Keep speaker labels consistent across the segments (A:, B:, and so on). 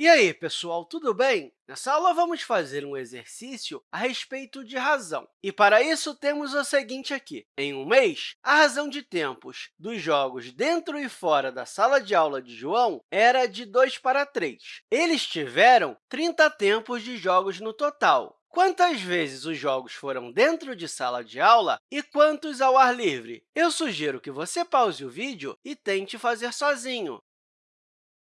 A: E aí, pessoal, tudo bem? Nessa aula, vamos fazer um exercício a respeito de razão. E, para isso, temos o seguinte aqui. Em um mês, a razão de tempos dos jogos dentro e fora da sala de aula de João era de 2 para 3. Eles tiveram 30 tempos de jogos no total. Quantas vezes os jogos foram dentro de sala de aula e quantos ao ar livre? Eu sugiro que você pause o vídeo e tente fazer sozinho.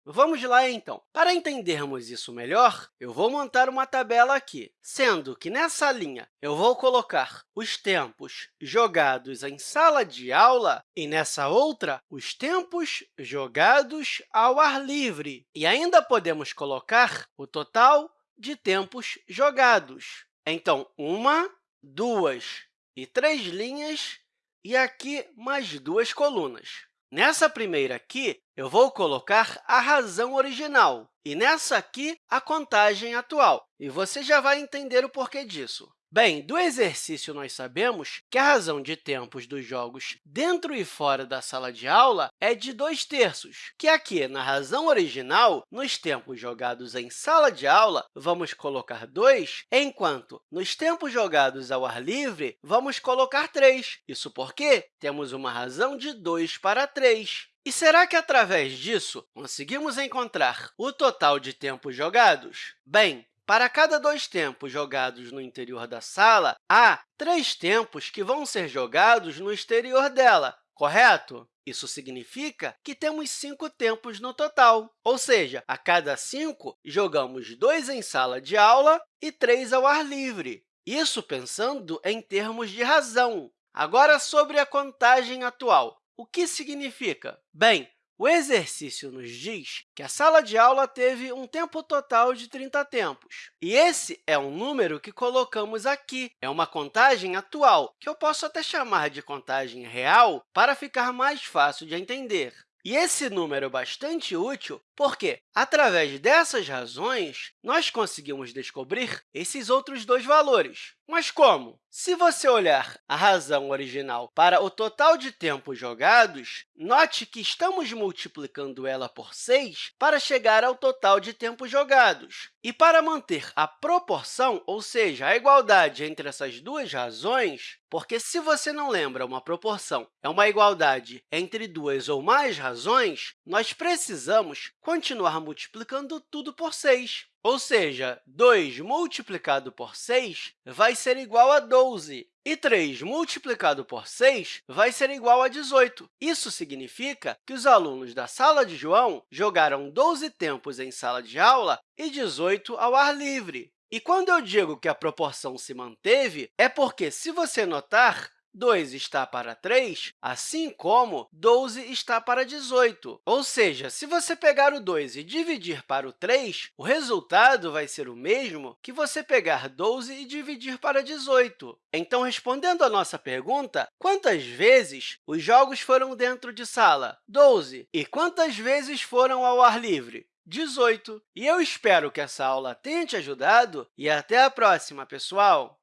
A: Vamos lá, então. Para entendermos isso melhor, eu vou montar uma tabela aqui, sendo que nessa linha eu vou colocar os tempos jogados em sala de aula e nessa outra, os tempos jogados ao ar livre. E ainda podemos colocar o total de tempos jogados. Então, uma, duas e três linhas, e aqui mais duas colunas. Nessa primeira aqui, eu vou colocar a razão original, e nessa aqui, a contagem atual. E você já vai entender o porquê disso. Bem, do exercício, nós sabemos que a razão de tempos dos jogos dentro e fora da sala de aula é de 2 terços, que aqui, na razão original, nos tempos jogados em sala de aula, vamos colocar 2, enquanto nos tempos jogados ao ar livre, vamos colocar 3. Isso porque temos uma razão de 2 para 3. E será que, através disso, conseguimos encontrar o total de tempos jogados? Bem, para cada dois tempos jogados no interior da sala, há três tempos que vão ser jogados no exterior dela, correto? Isso significa que temos cinco tempos no total, ou seja, a cada cinco, jogamos dois em sala de aula e três ao ar livre. Isso pensando em termos de razão. Agora, sobre a contagem atual. O que significa? Bem, o exercício nos diz que a sala de aula teve um tempo total de 30 tempos. E esse é um número que colocamos aqui. É uma contagem atual, que eu posso até chamar de contagem real para ficar mais fácil de entender. E esse número é bastante útil porque, através dessas razões, nós conseguimos descobrir esses outros dois valores. Mas como? Se você olhar a razão original para o total de tempos jogados, note que estamos multiplicando ela por 6 para chegar ao total de tempos jogados. E para manter a proporção, ou seja, a igualdade entre essas duas razões, porque se você não lembra, uma proporção é uma igualdade entre duas ou mais razões, nós precisamos continuar multiplicando tudo por 6. Ou seja, 2 multiplicado por 6 vai ser igual a 12, e 3 multiplicado por 6 vai ser igual a 18. Isso significa que os alunos da sala de João jogaram 12 tempos em sala de aula e 18 ao ar livre. E quando eu digo que a proporção se manteve, é porque, se você notar, 2 está para 3, assim como 12 está para 18. Ou seja, se você pegar o 2 e dividir para o 3, o resultado vai ser o mesmo que você pegar 12 e dividir para 18. Então, respondendo à nossa pergunta, quantas vezes os jogos foram dentro de sala? 12. E quantas vezes foram ao ar livre? 18. E eu espero que essa aula tenha te ajudado e até a próxima, pessoal!